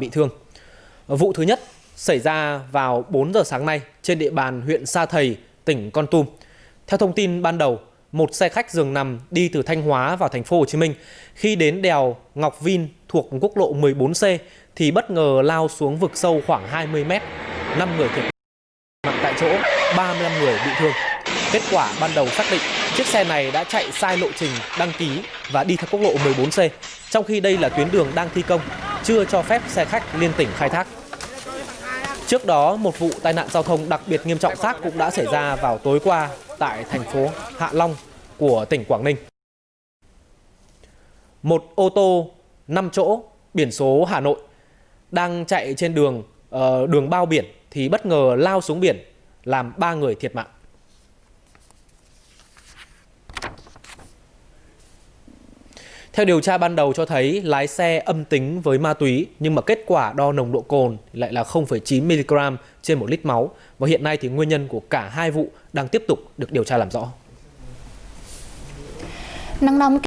bị thương. Vụ thứ nhất xảy ra vào 4 giờ sáng nay trên địa bàn huyện Sa Thầy, tỉnh Con Tum. Theo thông tin ban đầu, một xe khách giường nằm đi từ Thanh Hóa vào thành phố Hồ Chí Minh khi đến đèo Ngọc Vin thuộc quốc lộ 14C thì bất ngờ lao xuống vực sâu khoảng 20 mét, 5 người thiệt mạng tại chỗ, 35 người bị thương. Kết quả ban đầu xác định chiếc xe này đã chạy sai lộ trình đăng ký và đi theo quốc lộ 14C, trong khi đây là tuyến đường đang thi công, chưa cho phép xe khách liên tỉnh khai thác. Trước đó, một vụ tai nạn giao thông đặc biệt nghiêm trọng khác cũng đã xảy ra vào tối qua tại thành phố Hạ Long của tỉnh Quảng Ninh. Một ô tô 5 chỗ biển số Hà Nội đang chạy trên đường uh, đường bao biển thì bất ngờ lao xuống biển làm 3 người thiệt mạng. Theo điều tra ban đầu cho thấy lái xe âm tính với ma túy nhưng mà kết quả đo nồng độ cồn lại là 0,9 mg trên 1 lít máu và hiện nay thì nguyên nhân của cả hai vụ đang tiếp tục được điều tra làm rõ. Nắng nóng